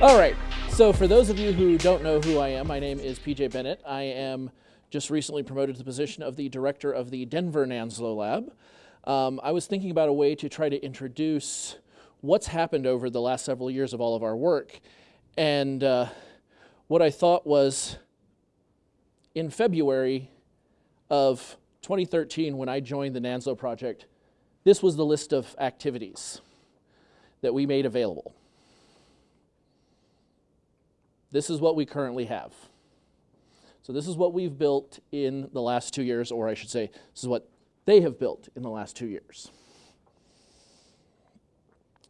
All right. So, for those of you who don't know who I am, my name is PJ Bennett. I am just recently promoted to the position of the director of the Denver NANSLO Lab. Um, I was thinking about a way to try to introduce what's happened over the last several years of all of our work. And uh, what I thought was in February of 2013, when I joined the NANSLO project, this was the list of activities that we made available. This is what we currently have. So this is what we've built in the last two years, or I should say, this is what they have built in the last two years.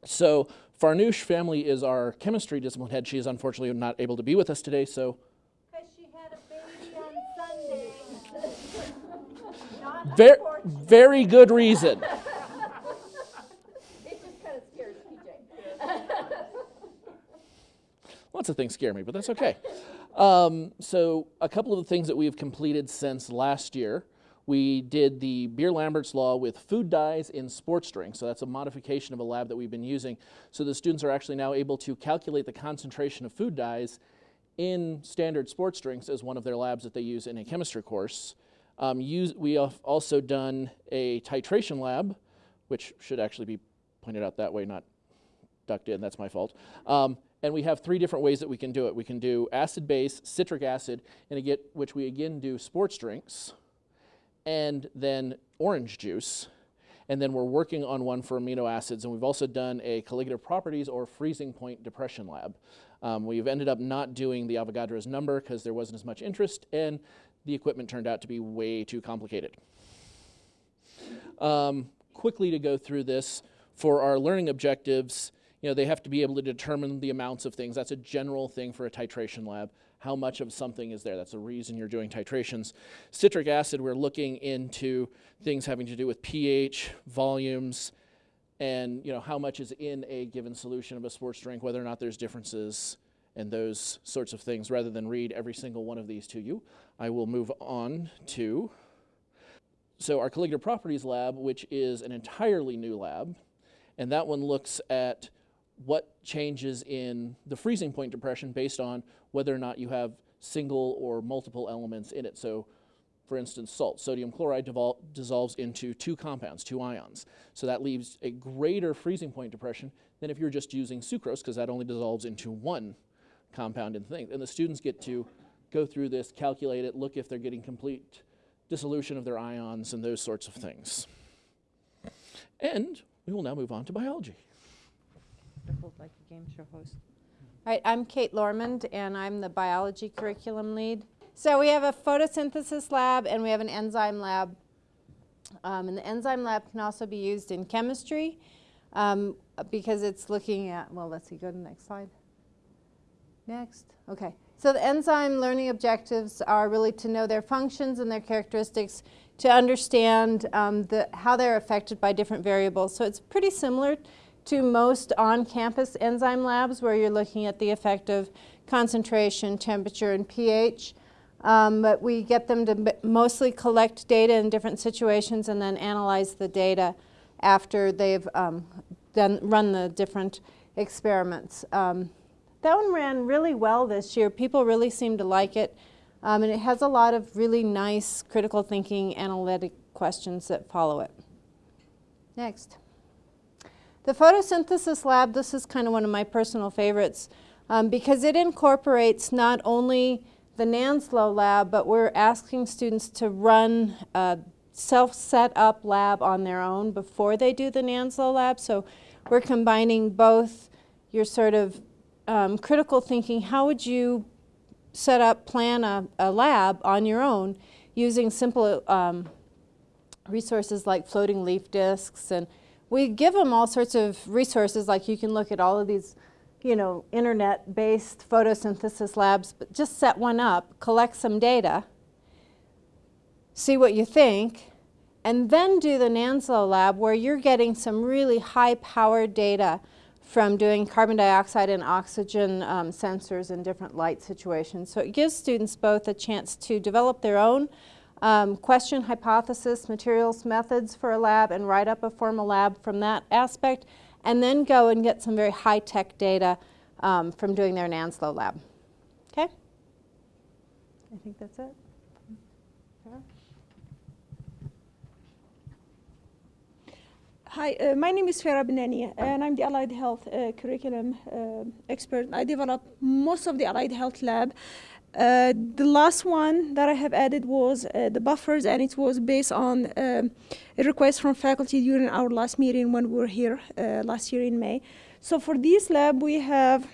So Farnoosh family is our chemistry discipline head. She is unfortunately not able to be with us today, so. Because she had a baby on Sunday. Very, very good reason. It just kind of scares PJ. Lots of things scare me, but that's okay. Um, so, a couple of the things that we have completed since last year. We did the Beer Lambert's Law with food dyes in sports drinks. So, that's a modification of a lab that we've been using. So, the students are actually now able to calculate the concentration of food dyes in standard sports drinks as one of their labs that they use in a chemistry course. Um, use, we have also done a titration lab, which should actually be pointed out that way, not ducked in. That's my fault. Um, and we have three different ways that we can do it. We can do acid base, citric acid, and again, which we again do sports drinks, and then orange juice. And then we're working on one for amino acids, and we've also done a colligative properties or freezing point depression lab. Um, we've ended up not doing the Avogadro's number because there wasn't as much interest, and the equipment turned out to be way too complicated. Um, quickly to go through this, for our learning objectives, you know, they have to be able to determine the amounts of things. That's a general thing for a titration lab. How much of something is there? That's the reason you're doing titrations. Citric acid, we're looking into things having to do with pH, volumes, and you know how much is in a given solution of a sports drink, whether or not there's differences and those sorts of things. Rather than read every single one of these to you, I will move on to so our colligative properties lab, which is an entirely new lab, and that one looks at what changes in the freezing point depression based on whether or not you have single or multiple elements in it. So, for instance, salt, sodium chloride dissolves into two compounds, two ions. So that leaves a greater freezing point depression than if you're just using sucrose, because that only dissolves into one compound in the thing. And the students get to go through this, calculate it, look if they're getting complete dissolution of their ions and those sorts of things. And we will now move on to biology. Like a game show host. All right, I'm Kate Lormond, and I'm the biology curriculum lead. So we have a photosynthesis lab and we have an enzyme lab. Um, and the enzyme lab can also be used in chemistry um, because it's looking at, well, let's see, go to the next slide. Next, okay. So the enzyme learning objectives are really to know their functions and their characteristics, to understand um, the, how they're affected by different variables. So it's pretty similar to most on-campus enzyme labs where you're looking at the effect of concentration, temperature, and pH. Um, but we get them to mostly collect data in different situations and then analyze the data after they've um, done, run the different experiments. Um, that one ran really well this year. People really seem to like it. Um, and it has a lot of really nice critical thinking analytic questions that follow it. Next. The photosynthesis lab, this is kind of one of my personal favorites um, because it incorporates not only the NANSLO lab, but we're asking students to run a self-set up lab on their own before they do the NANSLO lab. So we're combining both your sort of um, critical thinking, how would you set up, plan a, a lab on your own using simple um, resources like floating leaf disks. And we give them all sorts of resources, like you can look at all of these, you know, internet-based photosynthesis labs, but just set one up, collect some data, see what you think, and then do the NANSLO lab where you're getting some really high-powered data from doing carbon dioxide and oxygen um, sensors in different light situations. So it gives students both a chance to develop their own um, question, hypothesis, materials, methods for a lab and write up a formal lab from that aspect and then go and get some very high-tech data um, from doing their NANSLO lab. Okay? I think that's it. Hi, uh, my name is Farah Benani, and I'm the Allied Health uh, Curriculum uh, expert. I develop most of the Allied Health Lab. Uh, the last one that I have added was uh, the buffers, and it was based on um, a request from faculty during our last meeting when we were here uh, last year in May. So for this lab, we have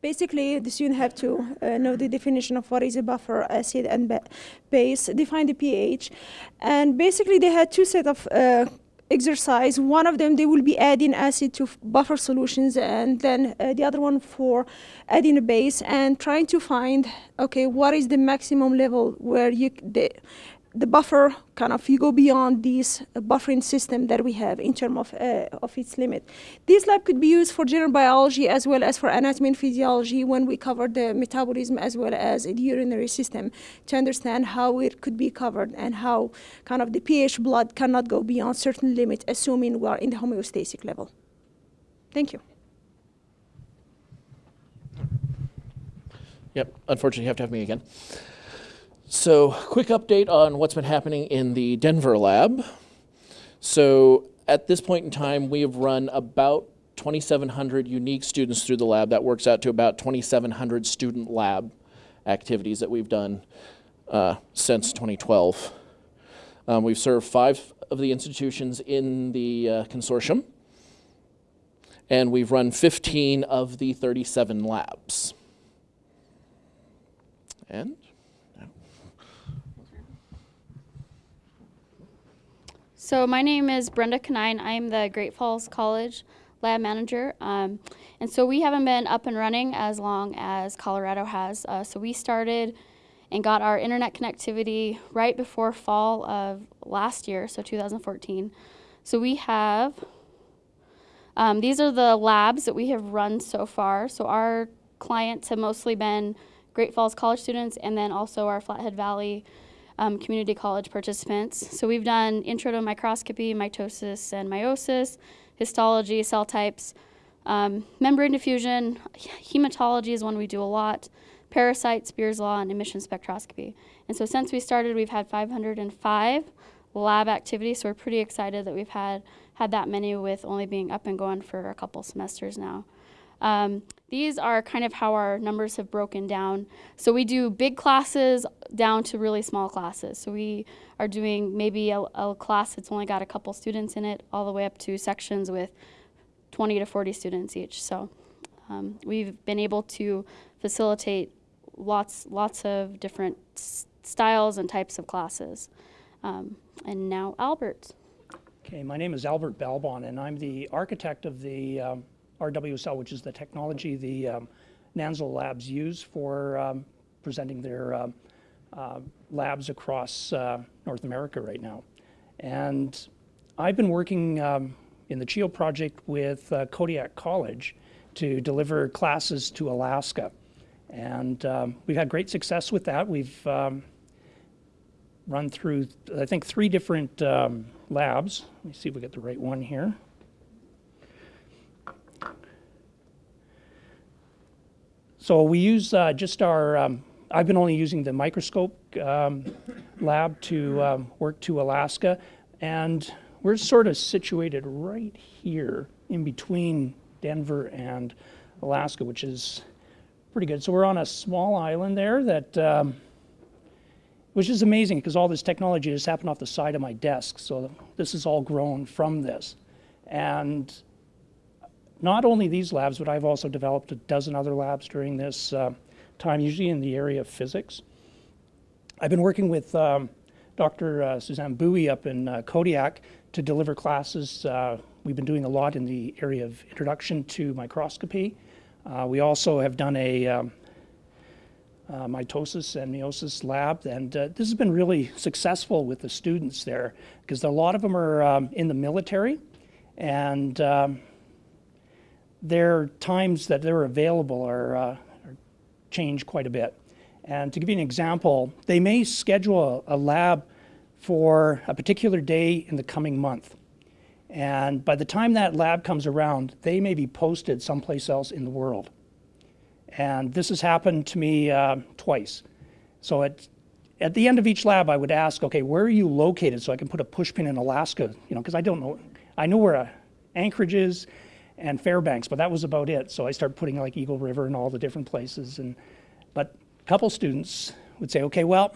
basically the student have to uh, know the definition of what is a buffer, acid, and ba- base, define the pH, and basically they had two set of uh, exercise. One of them, they will be adding acid to buffer solutions, and then uh, the other one for adding a base and trying to find, okay, what is the maximum level where you the, the buffer kind of you go beyond this uh, buffering system that we have in terms of uh, of its limit. This lab could be used for general biology as well as for anatomy and physiology when we cover the metabolism as well as the urinary system to understand how it could be covered and how kind of the pH blood cannot go beyond certain limit, assuming we are in the homeostatic level. Thank you. Yep, unfortunately, you have to have me again. So, quick update on what's been happening in the Denver lab. So, at this point in time, we have run about 2,700 unique students through the lab. That works out to about 2,700 student lab activities that we've done uh, since 2012. Um, we've served five of the institutions in the uh, consortium, and we've run 15 of the 37 labs. And So my name is Brenda Canine. I'm the Great Falls College lab manager. Um, and so we haven't been up and running as long as Colorado has. Uh, so we started and got our internet connectivity right before fall of last year, so 2014. So we have, um, these are the labs that we have run so far. So our clients have mostly been Great Falls College students and then also our Flathead Valley um, community college participants. So we've done intro to microscopy, mitosis and meiosis, histology, cell types, um, membrane diffusion, hematology is one we do a lot, parasites, Beer's law, and emission spectroscopy. And so since we started, we've had 505 lab activities. So we're pretty excited that we've had had that many with only being up and going for a couple semesters now. Um, these are kind of how our numbers have broken down. So we do big classes down to really small classes. So we are doing maybe a, a class that's only got a couple students in it, all the way up to sections with 20 to 40 students each. So um, we've been able to facilitate lots, lots of different styles and types of classes. Um, and now Albert. Okay, my name is Albert Balbon, and I'm the architect of the um, RWSL, which is the technology the um, labs use for um, presenting their um, uh, labs across uh, North America right now. And I've been working um, in the CHIO project with uh, Kodiak College to deliver classes to Alaska. And um, we've had great success with that. We've um, run through, I think, three different labs. Let me see if we get the right one here. So we use uh, just our, um, I've been only using the microscope um, lab to um, work to Alaska. And we're sort of situated right here in between Denver and Alaska, which is pretty good. So we're on a small island there that, um, which is amazing because all this technology just happened off the side of my desk. So this is all grown from this. And not only these labs, but I've also developed a dozen other labs during this uh, time, usually in the area of physics. I've been working with um, Dr. Uh, Suzanne Bowie up in uh, Kodiak to deliver classes. Uh, we've been doing a lot in the area of introduction to microscopy. Uh, we also have done a um, uh, mitosis and meiosis lab, and uh, this has been really successful with the students there because a lot of them are um, in the military, and um, their times that they're available are, uh, are changed quite a bit. And to give you an example, they may schedule a, a lab for a particular day in the coming month. And by the time that lab comes around, they may be posted someplace else in the world. And this has happened to me uh, twice. So at, at the end of each lab, I would ask, okay, where are you located so I can put a pushpin in Alaska, you know, because I don't know. I know where uh, Anchorage is and Fairbanks, but that was about it. So I started putting like Eagle River and all the different places. And But a couple students would say, okay, well,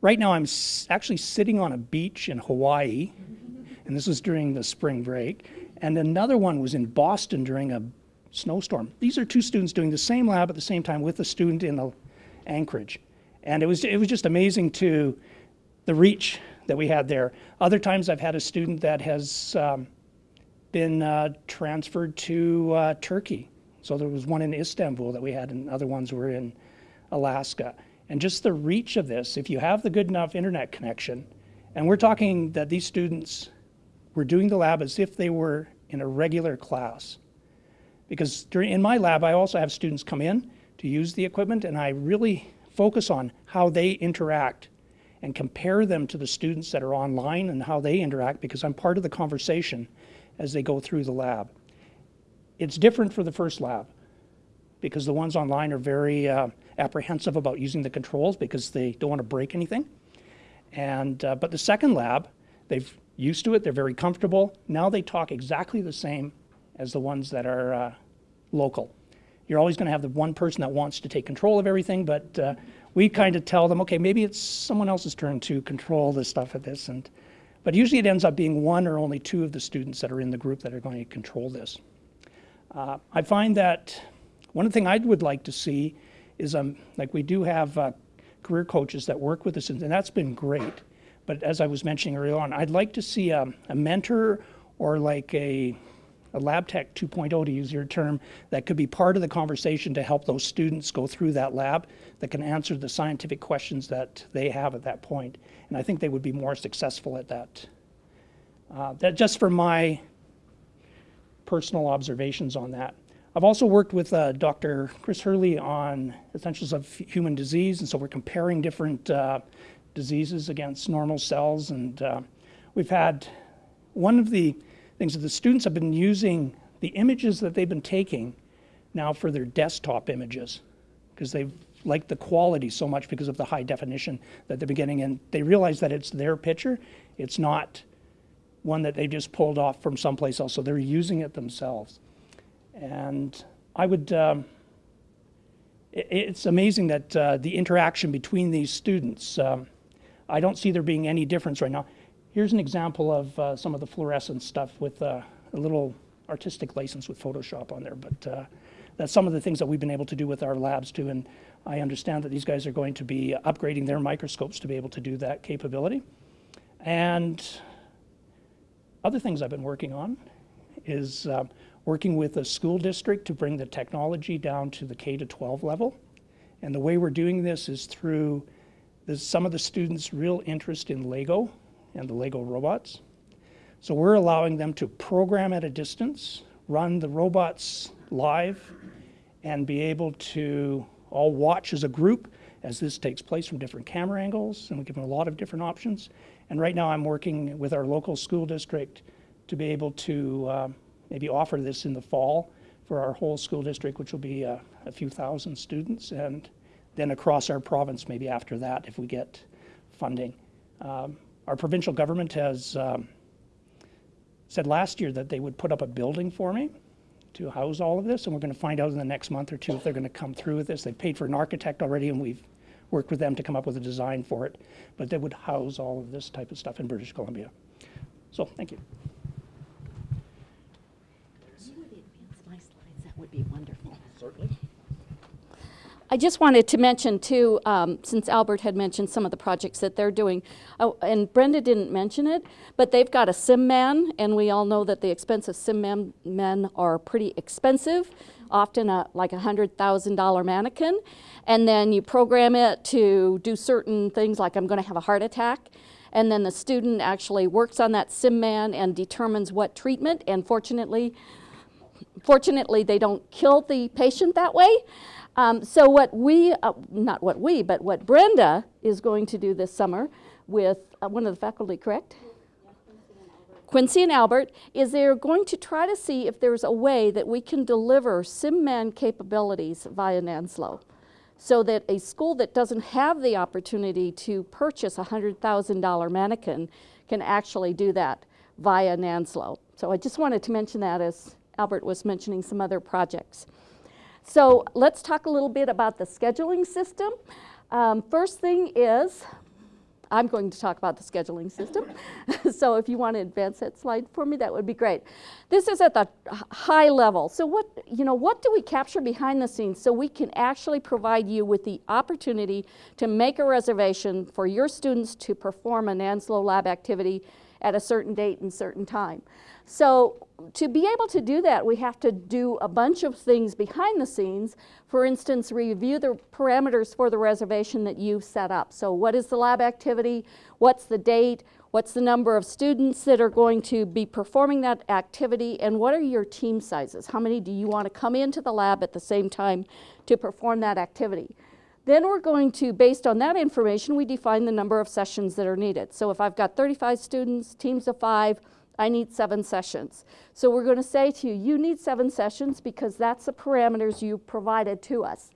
right now I'm actually sitting on a beach in Hawaii, and this was during the spring break. And another one was in Boston during a snowstorm. These are two students doing the same lab at the same time with a student in Anchorage. And it was, it was just amazing to the reach that we had there. Other times I've had a student that has um, been uh, transferred to uh, Turkey. So there was one in Istanbul that we had, and other ones were in Alaska. And just the reach of this, if you have the good enough internet connection, and we're talking that these students were doing the lab as if they were in a regular class. Because during, in my lab, I also have students come in to use the equipment, and I really focus on how they interact and compare them to the students that are online and how they interact because I'm part of the conversation as they go through the lab. It's different for the first lab because the ones online are very uh, apprehensive about using the controls because they don't want to break anything. And, uh, but the second lab, they've used to it, they're very comfortable. Now they talk exactly the same as the ones that are uh, local. You're always going to have the one person that wants to take control of everything, but uh, we kind of tell them, okay, maybe it's someone else's turn to control the stuff at this. And, but usually it ends up being one or only two of the students that are in the group that are going to control this. Uh, I find that one thing I would like to see is um, like we do have uh, career coaches that work with us, and that's been great. But as I was mentioning earlier on, I'd like to see a, a mentor or like a, a lab tech 2.0, to use your term, that could be part of the conversation to help those students go through that lab that can answer the scientific questions that they have at that point. And I think they would be more successful at that. Uh, that just from my personal observations on that. I've also worked with uh, Dr. Chris Hurley on essentials of human disease, and so we're comparing different uh, diseases against normal cells. And uh, we've had one of the things that the students have been using the images that they've been taking now for their desktop images because they've liked the quality so much because of the high definition that they're getting, and they realize that it's their picture, it's not one that they just pulled off from someplace else, so they're using it themselves. And I would, um, it, it's amazing that uh, the interaction between these students, um, I don't see there being any difference right now. Here's an example of uh, some of the fluorescent stuff with uh, a little artistic license with Photoshop on there, but uh, that's some of the things that we've been able to do with our labs too. And I understand that these guys are going to be upgrading their microscopes to be able to do that capability. And other things I've been working on is uh, working with a school district to bring the technology down to the K to 12 level. And the way we're doing this is through some of the students' real interest in Lego and the Lego robots. So we're allowing them to program at a distance, run the robots live, and be able to all watch as a group as this takes place from different camera angles, and we give them a lot of different options. And right now I'm working with our local school district to be able to uh, maybe offer this in the fall for our whole school district, which will be uh, a few thousand students, and then across our province maybe after that if we get funding. Um, our provincial government has um, said last year that they would put up a building for me to house all of this, and we're going to find out in the next month or two if they're going to come through with this. They've paid for an architect already, and we've worked with them to come up with a design for it, but they would house all of this type of stuff in British Columbia. So, thank you. You would advance my slides, that would be wonderful. Certainly. I just wanted to mention too, um, since Albert had mentioned some of the projects that they're doing, oh, and Brenda didn't mention it, but they've got a SimMan, and we all know that the expensive sim man, men are pretty expensive, often a, like a hundred thousand dollar mannequin, and then you program it to do certain things, like I'm going to have a heart attack, and then the student actually works on that SimMan and determines what treatment, and fortunately, fortunately, they don't kill the patient that way. Um, so what we, uh, not what we, but what Brenda is going to do this summer with uh, one of the faculty, correct? Quincy and Albert, is they're going to try to see if there's a way that we can deliver SimMan capabilities via NANSLO so that a school that doesn't have the opportunity to purchase a $100,000 mannequin can actually do that via NANSLO. So I just wanted to mention that as Albert was mentioning some other projects. So let's talk a little bit about the scheduling system. Um, first thing is, I'm going to talk about the scheduling system. so if you want to advance that slide for me, that would be great. This is at the high level. So what, you know, what do we capture behind the scenes so we can actually provide you with the opportunity to make a reservation for your students to perform an NANSLO lab activity at a certain date and certain time. So to be able to do that, we have to do a bunch of things behind the scenes. For instance, review the parameters for the reservation that you've set up. So what is the lab activity? What's the date? What's the number of students that are going to be performing that activity? And what are your team sizes? How many do you want to come into the lab at the same time to perform that activity? Then we're going to, based on that information, we define the number of sessions that are needed. So if I've got 35 students, teams of five, I need seven sessions. So we're going to say to you, you need seven sessions because that's the parameters you provided to us.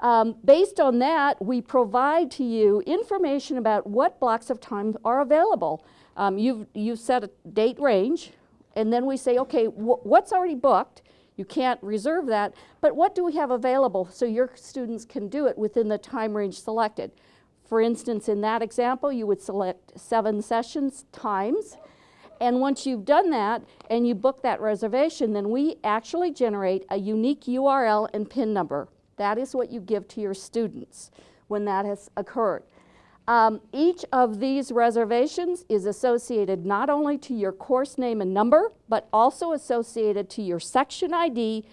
Um, based on that, we provide to you information about what blocks of time are available. Um, you've, you've set a date range, and then we say, okay, wh what's already booked? You can't reserve that, but what do we have available so your students can do it within the time range selected? For instance, in that example, you would select seven sessions times. And once you've done that and you book that reservation, then we actually generate a unique URL and PIN number. That is what you give to your students when that has occurred. Um, each of these reservations is associated not only to your course name and number, but also associated to your section ID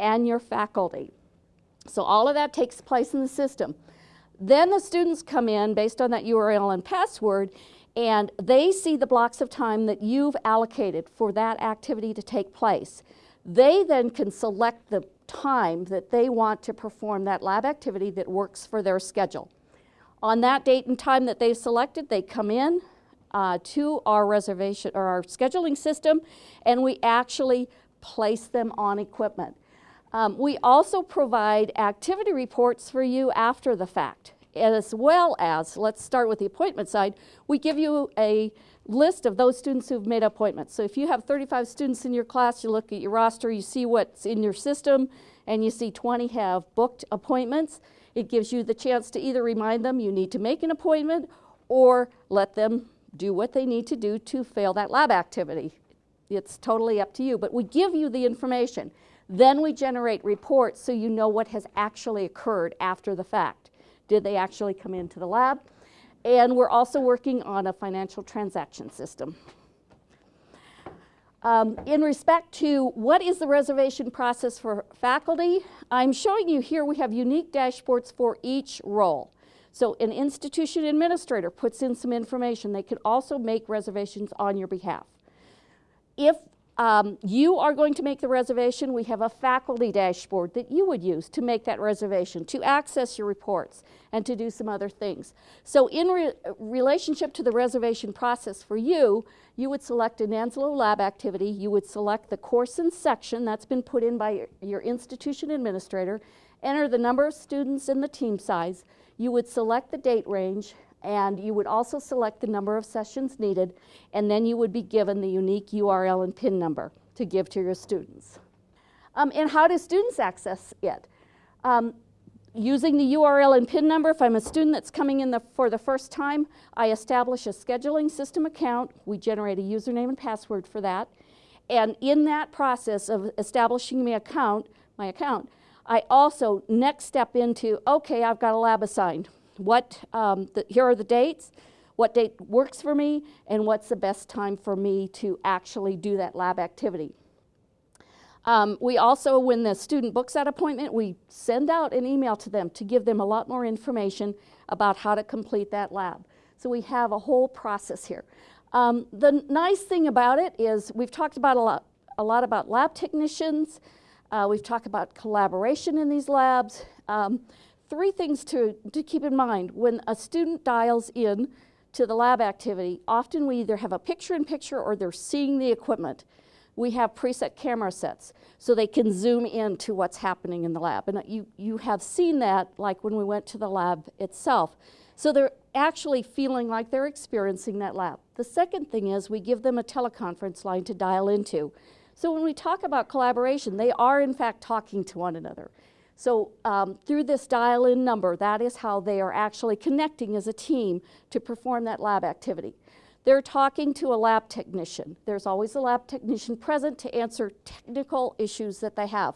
and your faculty. So all of that takes place in the system. Then the students come in based on that URL and password and they see the blocks of time that you've allocated for that activity to take place. They then can select the time that they want to perform that lab activity that works for their schedule. On that date and time that they've selected, they come in uh, to our reservation or our scheduling system and we actually place them on equipment. Um, we also provide activity reports for you after the fact as well as, let's start with the appointment side, we give you a list of those students who've made appointments. So if you have 35 students in your class, you look at your roster, you see what's in your system, and you see 20 have booked appointments, it gives you the chance to either remind them you need to make an appointment or let them do what they need to do to fail that lab activity. It's totally up to you, but we give you the information. Then we generate reports so you know what has actually occurred after the fact. Did they actually come into the lab? And we're also working on a financial transaction system. Um, in respect to what is the reservation process for faculty, I'm showing you here we have unique dashboards for each role. So an institution administrator puts in some information. They can also make reservations on your behalf. If um, you are going to make the reservation. We have a faculty dashboard that you would use to make that reservation, to access your reports, and to do some other things. So in re relationship to the reservation process for you, you would select an NANSLO lab activity. You would select the course and section that's been put in by your, your institution administrator, enter the number of students and the team size. You would select the date range, and you would also select the number of sessions needed, and then you would be given the unique URL and PIN number to give to your students. Um, and how do students access it? Um, using the URL and PIN number, if I'm a student that's coming in the, for the first time, I establish a scheduling system account. We generate a username and password for that. And in that process of establishing my account, my account, I also next step into, okay, I've got a lab assigned what, um, the, here are the dates, what date works for me, and what's the best time for me to actually do that lab activity. Um, we also, when the student books that appointment, we send out an email to them to give them a lot more information about how to complete that lab. So we have a whole process here. Um, the nice thing about it is we've talked about a lot, a lot about lab technicians. Uh, we've talked about collaboration in these labs. Um, three things to, to keep in mind when a student dials in to the lab activity, often we either have a picture-in-picture or they're seeing the equipment. We have preset camera sets so they can zoom in to what's happening in the lab. And uh, you, you have seen that like when we went to the lab itself. So they're actually feeling like they're experiencing that lab. The second thing is we give them a teleconference line to dial into. So when we talk about collaboration, they are in fact talking to one another. So um, through this dial-in number, that is how they are actually connecting as a team to perform that lab activity. They're talking to a lab technician. There's always a lab technician present to answer technical issues that they have.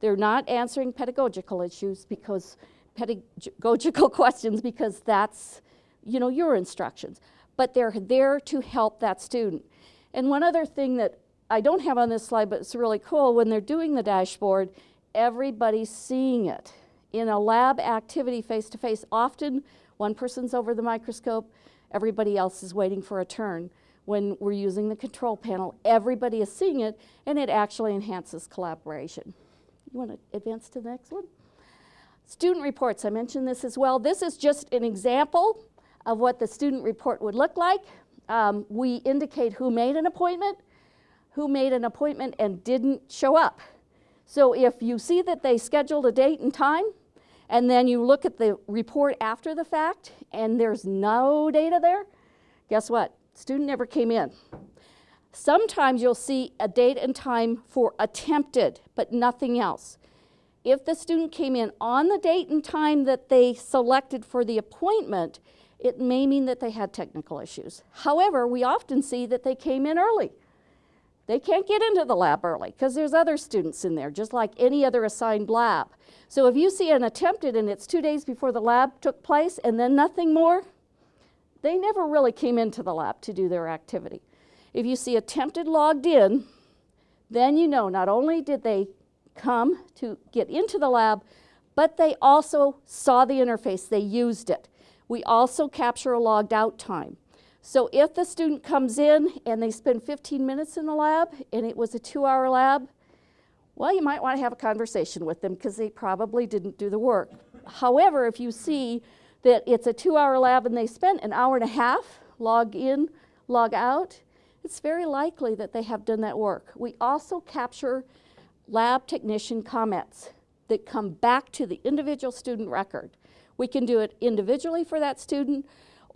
They're not answering pedagogical issues because pedagogical questions because that's, you know, your instructions. But they're there to help that student. And one other thing that I don't have on this slide, but it's really cool, when they're doing the dashboard, everybody's seeing it. In a lab activity face-to-face, often one person's over the microscope, everybody else is waiting for a turn. When we're using the control panel, everybody is seeing it, and it actually enhances collaboration. You want to advance to the next one? Student reports, I mentioned this as well. This is just an example of what the student report would look like. Um, we indicate who made an appointment, who made an appointment and didn't show up. So if you see that they scheduled a date and time, and then you look at the report after the fact, and there's no data there, guess what? Student never came in. Sometimes you'll see a date and time for attempted, but nothing else. If the student came in on the date and time that they selected for the appointment, it may mean that they had technical issues. However, we often see that they came in early. They can't get into the lab early because there's other students in there, just like any other assigned lab. So if you see an attempted and it's two days before the lab took place and then nothing more, they never really came into the lab to do their activity. If you see attempted logged in, then you know not only did they come to get into the lab, but they also saw the interface, they used it. We also capture a logged out time. So if the student comes in and they spend 15 minutes in the lab and it was a two hour lab, well, you might want to have a conversation with them because they probably didn't do the work. However, if you see that it's a two hour lab and they spent an hour and a half, log in, log out, it's very likely that they have done that work. We also capture lab technician comments that come back to the individual student record. We can do it individually for that student,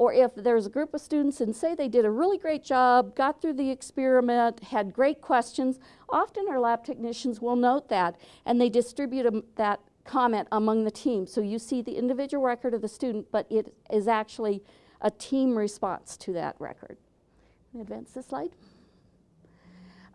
or if there's a group of students and say they did a really great job, got through the experiment, had great questions, often our lab technicians will note that and they distribute that comment among the team. So you see the individual record of the student, but it is actually a team response to that record. Advance the slide.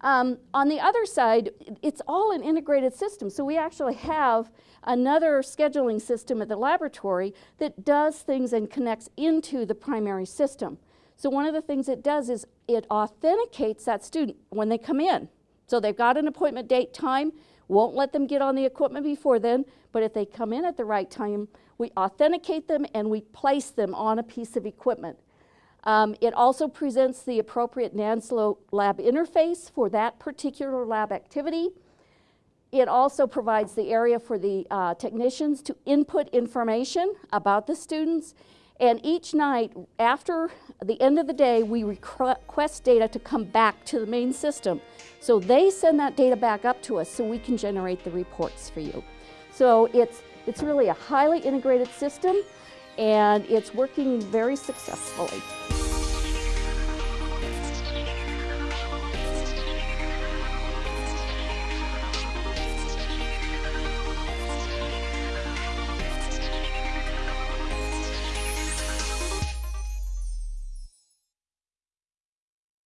Um, on the other side, it's all an integrated system. So we actually have another scheduling system at the laboratory that does things and connects into the primary system. So one of the things it does is it authenticates that student when they come in. So they've got an appointment date time, won't let them get on the equipment before then, but if they come in at the right time, we authenticate them and we place them on a piece of equipment. Um, it also presents the appropriate NANSLO lab interface for that particular lab activity. It also provides the area for the uh, technicians to input information about the students. And each night, after the end of the day, we request data to come back to the main system. So they send that data back up to us so we can generate the reports for you. So it's, it's really a highly integrated system and it's working very successfully.